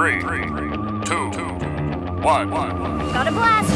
Three, two, one. Got a blast!